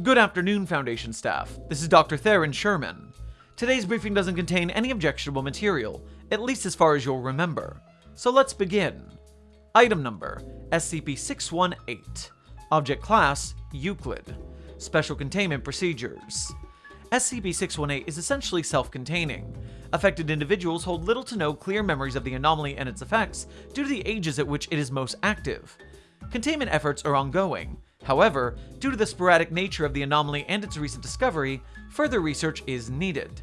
Good afternoon, Foundation staff. This is Dr. Theron Sherman. Today's briefing doesn't contain any objectionable material, at least as far as you'll remember. So let's begin. Item number SCP-618 Object Class Euclid Special Containment Procedures SCP-618 is essentially self-containing. Affected individuals hold little to no clear memories of the anomaly and its effects due to the ages at which it is most active. Containment efforts are ongoing. However, due to the sporadic nature of the anomaly and its recent discovery, further research is needed.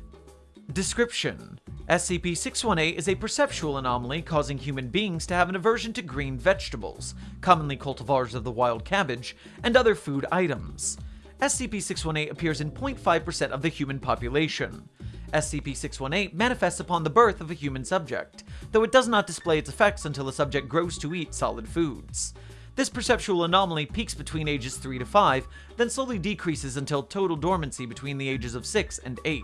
Description SCP-618 is a perceptual anomaly causing human beings to have an aversion to green vegetables, commonly cultivars of the wild cabbage, and other food items. SCP-618 appears in 0.5% of the human population. SCP-618 manifests upon the birth of a human subject, though it does not display its effects until the subject grows to eat solid foods. This perceptual anomaly peaks between ages 3 to 5, then slowly decreases until total dormancy between the ages of 6 and 8.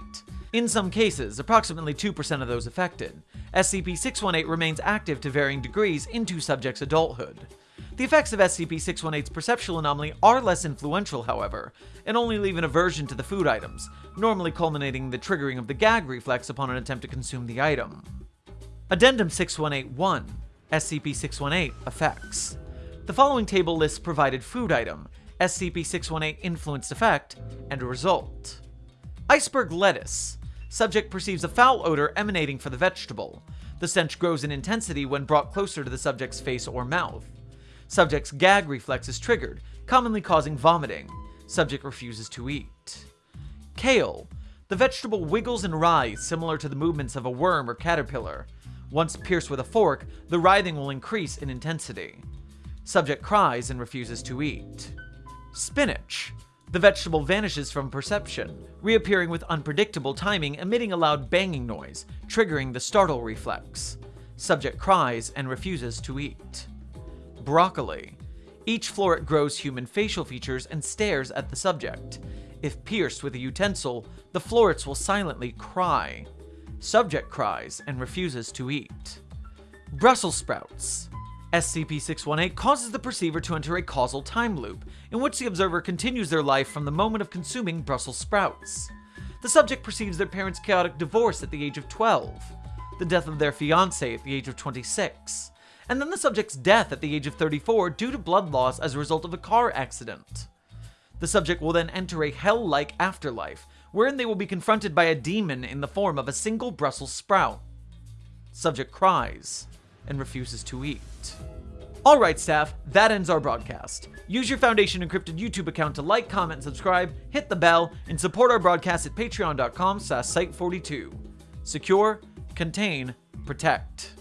In some cases, approximately 2% of those affected, SCP-618 remains active to varying degrees into subject's adulthood. The effects of SCP-618's perceptual anomaly are less influential, however, and only leave an aversion to the food items, normally culminating the triggering of the gag reflex upon an attempt to consume the item. Addendum 6181 SCP-618 Effects The following table lists provided food item, SCP-618 influenced effect, and result. Iceberg lettuce. Subject perceives a foul odor emanating from the vegetable. The stench grows in intensity when brought closer to the subject's face or mouth. Subject's gag reflex is triggered, commonly causing vomiting. Subject refuses to eat. Kale. The vegetable wiggles and writhes similar to the movements of a worm or caterpillar. Once pierced with a fork, the writhing will increase in intensity. Subject cries and refuses to eat. Spinach. The vegetable vanishes from perception, reappearing with unpredictable timing, emitting a loud banging noise, triggering the startle reflex. Subject cries and refuses to eat. Broccoli. Each floret grows human facial features and stares at the subject. If pierced with a utensil, the florets will silently cry. Subject cries and refuses to eat. Brussels sprouts. SCP-618 causes the perceiver to enter a causal time loop, in which the observer continues their life from the moment of consuming Brussels sprouts. The subject perceives their parents' chaotic divorce at the age of 12, the death of their fiancé at the age of 26, and then the subject's death at the age of 34 due to blood loss as a result of a car accident. The subject will then enter a hell-like afterlife, wherein they will be confronted by a demon in the form of a single Brussels sprout. Subject cries and refuses to eat. Alright staff, that ends our broadcast. Use your Foundation Encrypted YouTube account to like, comment, and subscribe, hit the bell, and support our broadcast at patreon.com slash site42. Secure, contain, protect.